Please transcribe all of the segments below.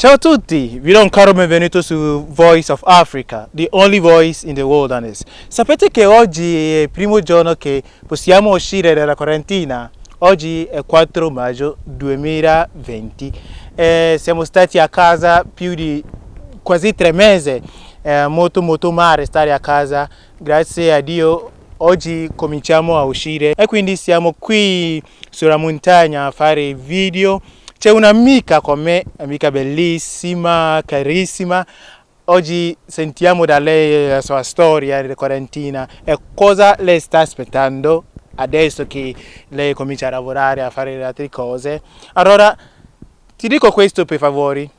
Ciao a tutti, vi do un caro benvenuto su Voice of Africa, the only voice in the wilderness. Sapete che oggi è il primo giorno che possiamo uscire dalla quarantina? Oggi è 4 maggio 2020 e siamo stati a casa più di quasi tre mesi, è molto molto male stare a casa, grazie a Dio oggi cominciamo a uscire. E quindi siamo qui sulla montagna a fare video c'è un'amica con me, amica bellissima, carissima. Oggi sentiamo da lei la sua storia di quarantina e cosa lei sta aspettando adesso che lei comincia a lavorare, a fare le altre cose. Allora, ti dico questo per favore.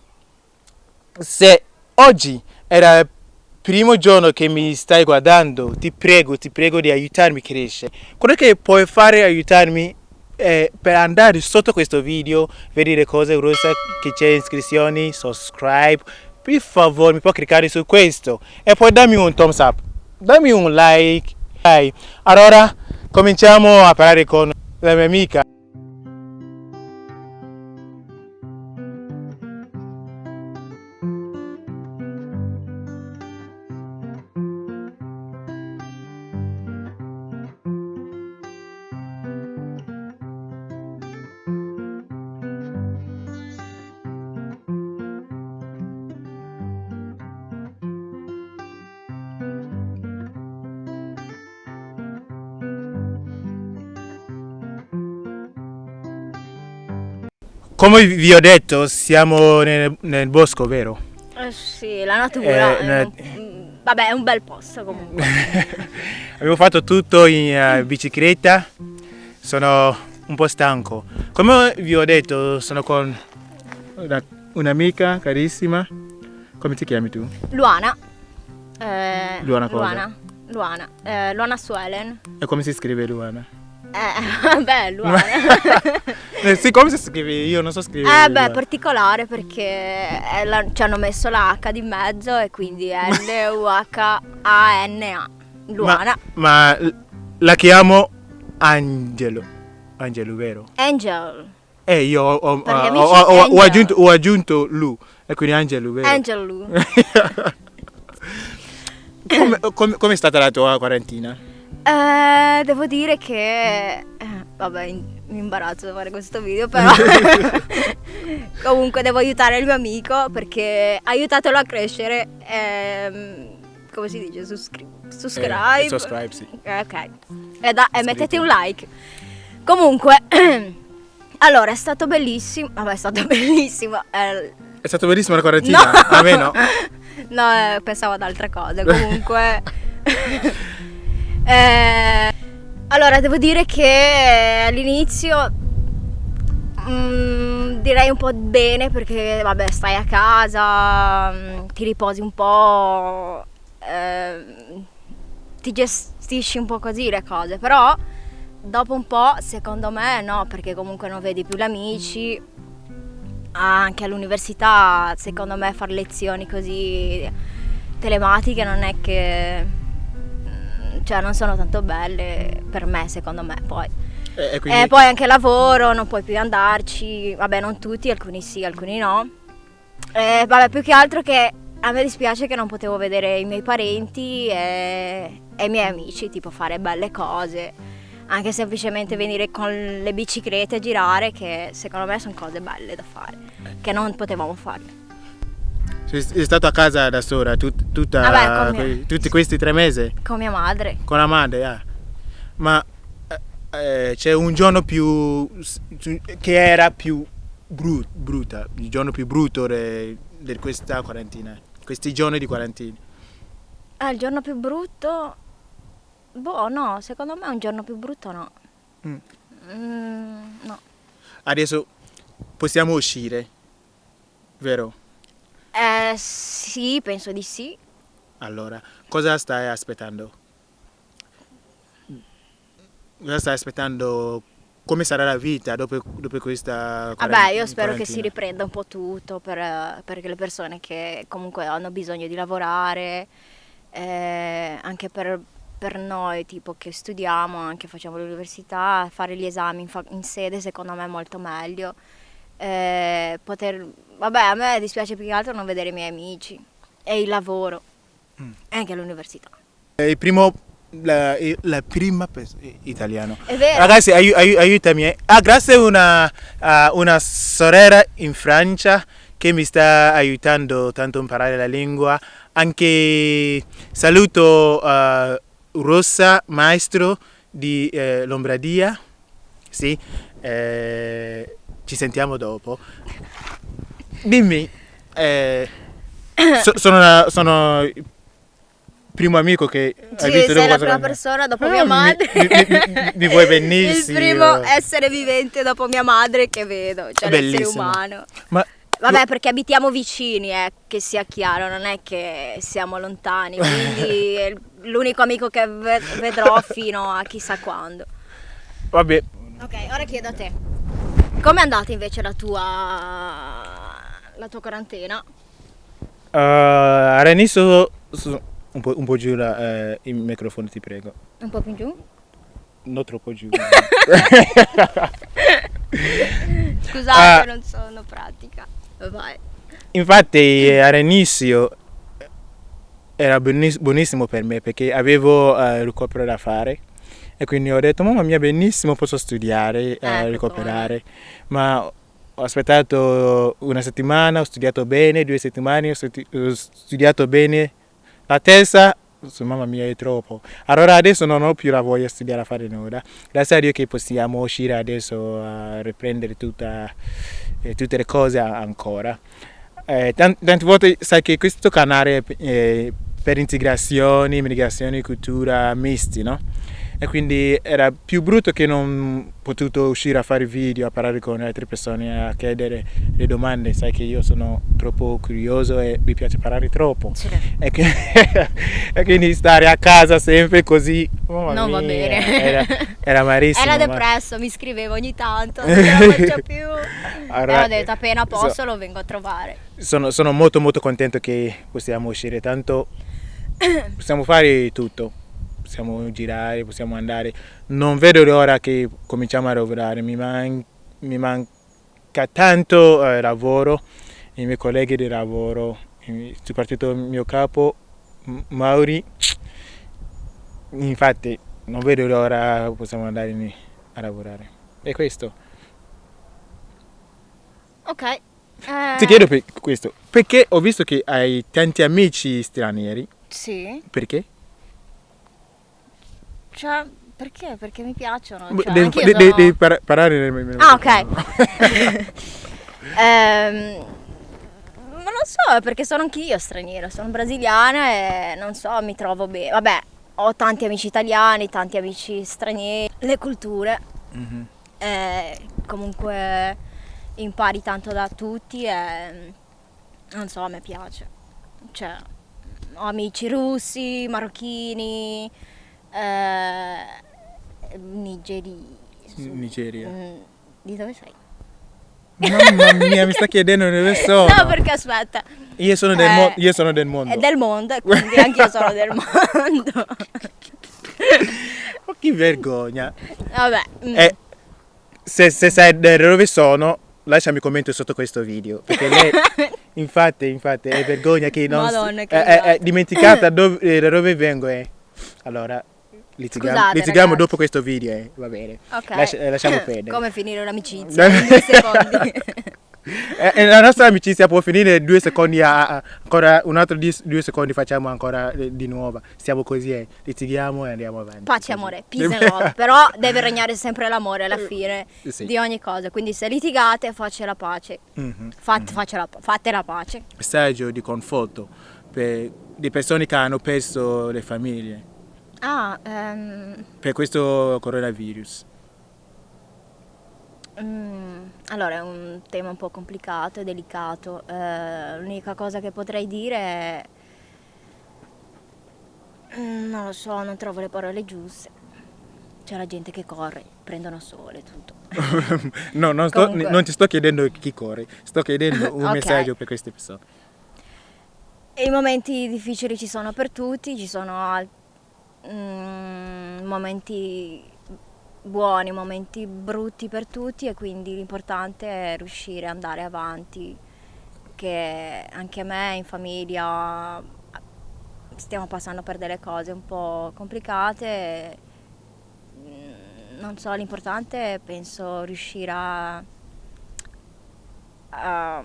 Se oggi era il primo giorno che mi stai guardando, ti prego, ti prego di aiutarmi a crescere. Quello che puoi fare aiutarmi eh, per andare sotto questo video, vedere cose rosse che c'è iscrizioni, subscribe, per favore mi puoi cliccare su questo e poi dammi un thumbs up, dammi un like. Allora cominciamo a parlare con la mia amica. Come vi ho detto, siamo nel, nel bosco, vero? Eh sì, la natura. Eh, è un- vabbè, è un bel posto comunque. Abbiamo fatto tutto in eh, bicicletta, sono un po' stanco. Come vi ho detto, sono con una- un'amica carissima. Come ti chiami tu? Luana. Eh, Luana cosa? Luana. Luana. Eh, Luana Suelen. E come si scrive Luana? Eh, vabbè, Luana. Eh, sì, come si scrive? Io non so scrivere. Eh beh, Luana. particolare perché è la- ci hanno messo la H di mezzo e quindi L-U-H-A-N-A. Luana. Ma, ma la chiamo Angelo. Angelo, vero? Angel. Eh, io ho, ho- ho- ho- aggiunto, aggiunto Lu, e quindi Angelo, vero? Angel Lu. come, come- come è stata la tua quarantina? Eh, devo dire che... eh, vabbè, in- mi imbarazzo di fare questo video, però... Comunque devo aiutare il mio amico perché aiutatelo a crescere. ehm, come si dice? Suscri- subscribe. Eh, subscribe, sì. Ok. E, da- e mettete un like. Comunque... allora, è stato bellissimo. Vabbè, è stato bellissimo. eh, È stata bellissima la quarantina? No. A me no. no, eh, pensavo ad altre cose. Comunque. Eh, allora, devo dire che all'inizio. mm, direi un po' bene perché, vabbè, stai a casa, mm, ti riposi un po'. ehm, ti gestisci un po' così le cose. Però, dopo un po', secondo me, no, perché comunque non vedi più gli amici anche all'università, secondo me, fare lezioni così telematiche non è che. Cioè, non sono tanto belle per me, secondo me. Poi. E, e quindi, E poi anche lavoro, non puoi più andarci. Vabbè, non tutti, alcuni sì, alcuni no. E vabbè, più che altro che a me dispiace che non potevo vedere i miei parenti e, e i miei amici, tipo fare belle cose. Anche semplicemente venire con le biciclette a girare, che secondo me sono cose belle da fare, che non potevamo fare. Sei, stato a casa da sola tut- tutta, Vabbè, con mia- tutti questi tre mesi? Con mia madre. Con la madre, ah. Ma eh, eh, c'è un giorno più... che era più bru- brutta, il giorno più brutto di questa quarantina, questi giorni di quarantina. Ah, il giorno più brutto? Boh, no, secondo me un giorno più brutto no. Mm. Mm, no. Adesso possiamo uscire, vero? Eh, sì, penso di sì. Allora, cosa stai aspettando? Cosa stai aspettando? Come sarà la vita dopo, dopo questa Vabbè, io spero che quarantina? si riprenda un po' tutto per, eh, per le persone che comunque hanno bisogno di lavorare, eh, anche per, per noi tipo che studiamo, anche facciamo l'università, fare gli esami in, in sede secondo me è molto meglio. Eh, poter... Vabbè, a me dispiace più che altro non vedere i miei amici e il lavoro Mm. e anche l'università. Il primo, la, la prima italiano. È vero. Ragazzi, aiu- aiu- aiutami. eh. Ah, grazie a una, una sorella in Francia che mi sta aiutando tanto a imparare la lingua. Anche saluto eh, Rossa, maestro di eh, Lombardia. Sì, eh, ci sentiamo dopo. Dimmi, eh, so- sono, una- sono il primo amico che hai Sì, visto sei la prima persona dopo Ah, mia mi- madre. mi- mi- mi- mi vuoi benissimo. Il primo essere vivente dopo mia madre che vedo, cioè l'essere umano. Ma Vabbè, perché abitiamo vicini, eh, che sia chiaro, non è che siamo lontani, quindi è l'unico amico che ve- vedrò fino a chissà quando. vabbè, Ok, ora chiedo a te. Com'è andata invece la tua la tua quarantena? uh, all'inizio su- un po', un po' giù la- eh, il microfono, ti prego. Un po' più giù? Non troppo giù. Scusate, Ah. non sono pratica. Vai. Infatti all'inizio era buonis- buonissimo per me perché avevo eh, il recupero da fare e quindi ho detto mamma mia benissimo posso studiare, eh, Ecco recuperare, ma ho aspettato una settimana, ho studiato bene, due settimane, ho studi- ho studiato bene, la terza mamma mia è troppo. Allora adesso non ho più la voglia di studiare a fare nulla. Grazie a Dio che possiamo uscire adesso a riprendere tutta, eh, tutte le cose ancora. Eh, tan- tante volte sai che questo canale è eh, per integrazioni, migrazioni, cultura misti, no? E quindi era più brutto che non potuto uscire a fare video, a parlare con altre persone, a chiedere le domande. Sai che io sono troppo curioso e mi piace parlare troppo. E, che- e quindi stare a casa sempre così mamma Non va mia, bene. Era, era malissimo. Era ma- depresso, mi scrivevo ogni tanto, non ce la faccio più. Allora, ho detto appena so- posso lo vengo a trovare. sono, sono molto molto contento che possiamo uscire tanto possiamo fare tutto possiamo girare possiamo andare non vedo l'ora che cominciamo a lavorare mi, man- mi manca tanto eh, lavoro i miei colleghi di lavoro soprattutto il mio capo Mauri infatti non vedo l'ora possiamo andare a lavorare e questo Ok. eh, ti chiedo per questo perché ho visto che hai tanti amici stranieri Sì. perché? Cioè, perché? Perché mi piacciono. Cioè, devi, de- sono- devi par- parlare nel nel Ah, ok. Ehm, ma non so, perché sono anch'io straniera, sono brasiliana e non so, mi trovo bene. Vabbè, ho tanti amici italiani, tanti amici stranieri, le culture, Mhm. eh, comunque impari tanto da tutti e non so, a me piace. Cioè, ho amici russi, marocchini, eh, nigeri. Nigeria. Mm, Di dove sei? Mamma mia, mi sta chiedendo dove sono. No, perché aspetta, Io sono del, Eh, mo- io sono del mondo. è del mondo e quindi anche io sono del mondo. Oh, che vergogna. Vabbè, mm, Eh, se, se sai dove sono, lasciami un commento sotto questo video. Perché lei, infatti, infatti, è vergogna che non... Madonna, che è, è- è dimenticata dove, eh, da dove vengo. eh. Allora, litighiamo, Scusate, litighiamo ragazzi. dopo questo video. eh, Va bene. ok. Lascia- eh, lasciamo perdere. Come finire un'amicizia in due secondi. Eh, eh, la nostra amicizia può finire due secondi a, ancora un altro di- due secondi facciamo ancora eh, di nuovo stiamo così eh, litighiamo e andiamo avanti Pace e amore, peace and love. Però deve regnare sempre l'amore alla fine Sì. di ogni cosa. Quindi se litigate, faccia la pace. Mhm. Fate, faccia la- fate la pace. messaggio di conforto per le persone che hanno perso le famiglie Ah, ehm, per questo coronavirus mm, allora è un tema un po' complicato e delicato. Eh, l'unica cosa che potrei dire è... Mm, non lo so, non trovo le parole giuste. C'è la gente che corre, prendono sole tutto. no non, sto- Comunque. non ti sto chiedendo chi corre sto chiedendo un Ok. messaggio per queste persone i momenti difficili ci sono per tutti, ci sono al- mm, momenti buoni, momenti brutti per tutti e quindi l'importante è riuscire ad andare avanti, che anche a me in famiglia stiamo passando per delle cose un po' complicate. Mm, Non so, l'importante è penso riuscire a, a-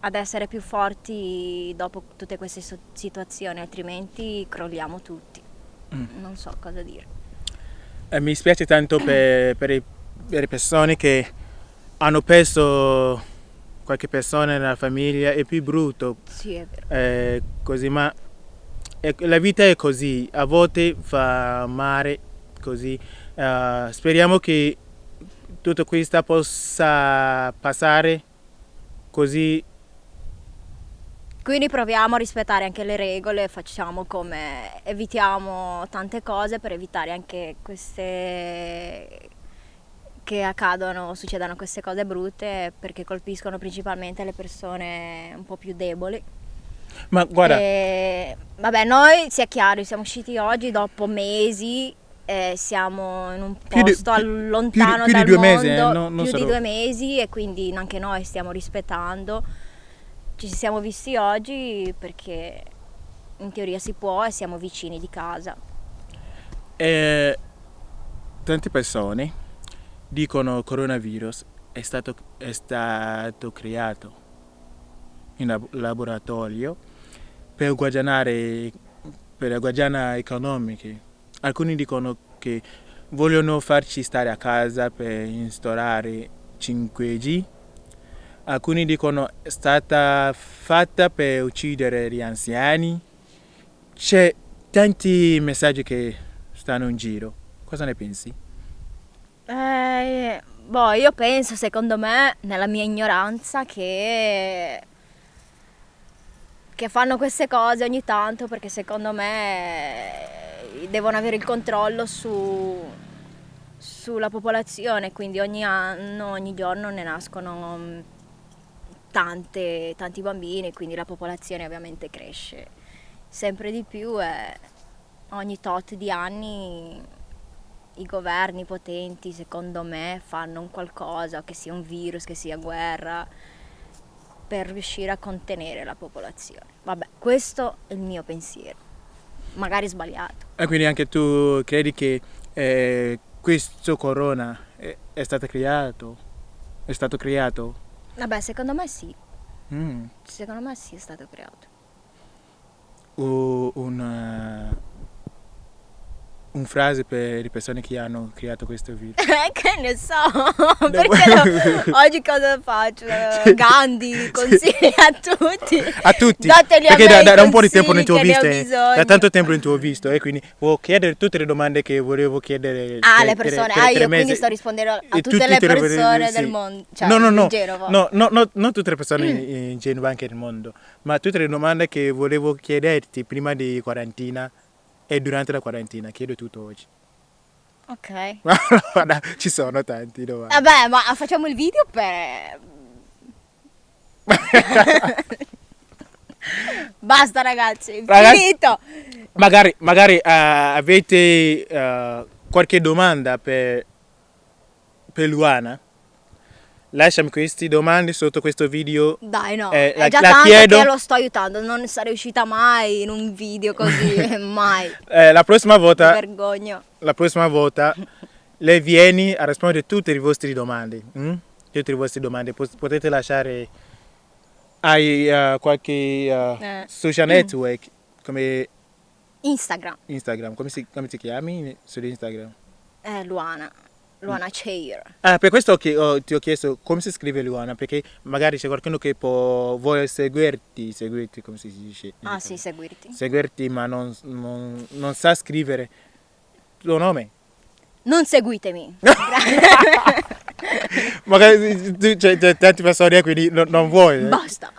ad essere più forti dopo tutte queste situazioni, altrimenti crolliamo tutti. Non so cosa dire. Eh, mi spiace tanto per, per i- per le persone che hanno perso qualche persona nella famiglia, è più brutto Sì, è vero. eh, così, ma è- la vita è così, a volte fa male così. Eh, speriamo che tutto questo possa passare così Quindi proviamo a rispettare anche le regole, facciamo come evitiamo tante cose per evitare anche queste che accadono, succedano queste cose brutte perché colpiscono principalmente le persone un po' più deboli. Ma guarda, E, vabbè, noi sia chiaro, siamo usciti oggi dopo mesi, eh, siamo in un Più di- posto più- lontano più di dal due mondo, mesi, eh, no- più di solo- due mesi e quindi anche noi stiamo rispettando. Ci siamo visti oggi perché in teoria si può e siamo vicini di casa. eh, tante persone dicono che il coronavirus è stato, è stato creato in lab- laboratorio per guadagnare, per guadagnare economiche. Alcuni dicono che vogliono farci stare a casa per instaurare 5G. Alcuni dicono è stata fatta per uccidere gli anziani. C'è tanti messaggi che stanno in giro. Cosa ne pensi? Eh, boh, io penso, secondo me, nella mia ignoranza, che, che fanno queste cose ogni tanto perché secondo me eh, devono avere il controllo su, sulla popolazione, quindi ogni anno, ogni giorno ne nascono mm, tante, tanti bambini, quindi la popolazione ovviamente cresce sempre di più e ogni tot di anni i governi potenti, secondo me, fanno un qualcosa, che sia un virus, che sia guerra, per riuscire a contenere la popolazione. Vabbè, questo è il mio pensiero. Magari sbagliato. E quindi anche tu credi che eh, questo corona è, è stato creato? È stato creato? Vabbè, secondo me sì. Mm. Secondo me sì è stato creato. O una, un frase per le persone che hanno creato questo video. che ne so, perché no? oggi cosa faccio? Gandhi, consigli a tutti. A tutti, Dategli a perché me da, da un po' di tempo non ti ho visto, bisogno. da tanto tempo non ti ho visto e quindi volevo chiedere tutte le domande che volevo chiedere. Ah, per- le per- persone. per ah, io quindi sto rispondendo a tutte tutte le persone sì. del mondo. Cioè, no, no, no, in giro, va. no, no, no, non tutte le persone in- in giro, anche nel mondo, ma tutte le domande che volevo chiederti prima di quarantina e durante la quarantina, chiedo tutto oggi. Ok. Guarda, ci sono tanti domande. Vabbè, ma facciamo il video per... Basta ragazzi, Ragazzi- finito. Magari, magari eh, avete eh, qualche domanda per, per Luana? Lasciami queste domande sotto questo video. Dai no, Eh, è la- già la tanto chiedo. che lo sto aiutando, non sarei uscita mai in un video così, mai. Eh, la prossima Mi volta, vergogno. la prossima volta lei viene a rispondere a tutte le vostre domande. mm? Tutte le vostre domande. Potete lasciare ai eh, qualche eh, Eh. social network come Instagram, Instagram. Come, si, come ti chiami su Instagram? eh, Luana, Luana Chair. Ah, per questo che ho- ti ho chiesto come si scrive Luana, perché magari c'è qualcuno che può, vuole seguirti, seguirti come si dice? Ah sì, seguirti. Seguirti ma non, non- non sa scrivere il tuo nome. Non seguitemi. Magari c'è tante persone quindi non, non vuoi. eh? Basta.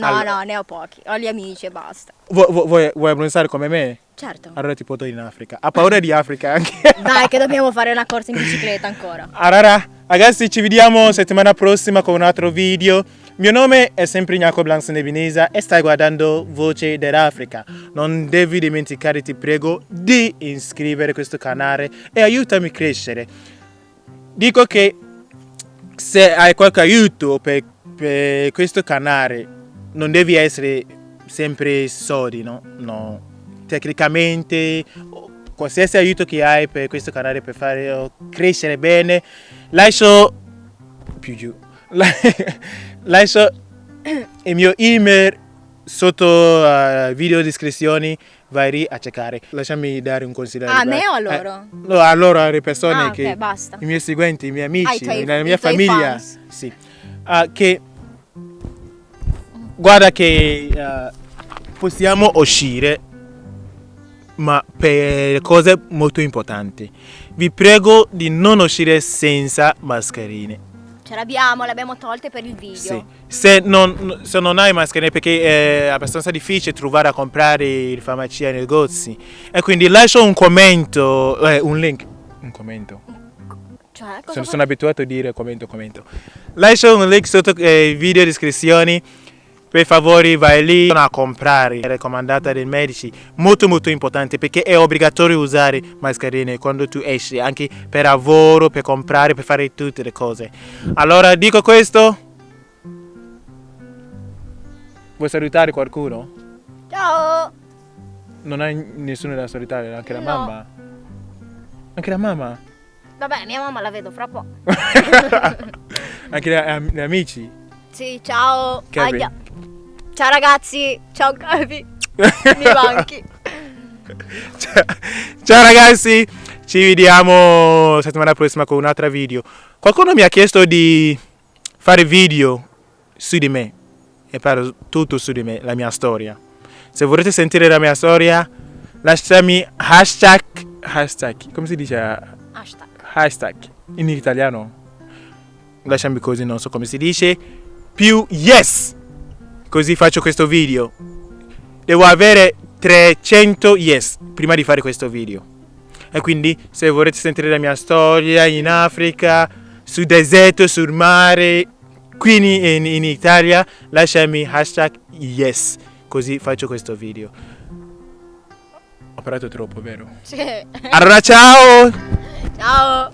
No, Allora. no, ne ho pochi. Ho gli amici e basta. Vu- vu- vuoi, vuoi abbronzare come me? Certo. Allora ti porto in Africa. Ha paura di Africa anche. Dai, che dobbiamo fare una corsa in bicicletta ancora. Allora, ragazzi, ci vediamo settimana prossima con un altro video. Mio nome è sempre Ignaco Blancs Nebinesa e stai guardando Voce dell'Africa. Non devi dimenticare, ti prego, di iscrivere questo canale e aiutami a crescere. dico che se hai qualche aiuto per, per questo canale, non devi essere sempre soldi, no? No. Tecnicamente, qualsiasi aiuto che hai per questo canale per fare crescere bene, lascio più giù. lascio il mio email sotto uh, video descrizioni vai lì a cercare. Lasciami dare un consiglio. A me o a loro? Eh, no, a loro, alle persone Ah, che... ok, basta. I miei seguenti, i miei amici, Ah, i la mia famiglia. Sì. Ah, che... Guarda che ah, possiamo uscire, ma per cose molto importanti. Vi prego di non uscire senza mascherine. Ce l'abbiamo, le abbiamo tolte per il video. Sì. Se, non, se non hai mascherine perché è abbastanza difficile trovare a comprare in farmacia e negozi e quindi lascio un commento, eh, un link, un commento. Cioè, Sono, sono abituato a dire commento, commento. Lascio un link sotto eh, video descrizioni. Per favore vai lì a comprare, è raccomandata dai medici, molto molto importante perché è obbligatorio usare mascherine quando tu esci, anche per lavoro, per comprare, per fare tutte le cose. Allora dico questo. Vuoi salutare qualcuno? Ciao! Non hai nessuno da salutare, anche la No. mamma? Anche la mamma? Vabbè, mia mamma la vedo fra po'. anche gli, amici? Sì, ciao. Capi. Aia. Ciao ragazzi. Ciao. Mi manchi. Ciao, ciao ragazzi, ci vediamo settimana prossima con un altro video. Qualcuno mi ha chiesto di fare video su di me e parlo tutto su di me, la mia storia. Se volete sentire la mia storia, lasciami hashtag, hashtag, come si dice Hashtag. hashtag in italiano? Lasciami così, non so come si dice, più yes! Così faccio questo video. Devo avere 300 yes prima di fare questo video. E quindi se volete sentire la mia storia in Africa, sul deserto, sul mare, qui in, in- Italia, lasciami hashtag yes. Così faccio questo video. Ho parlato troppo, vero? Sì. Allora ciao! Ciao.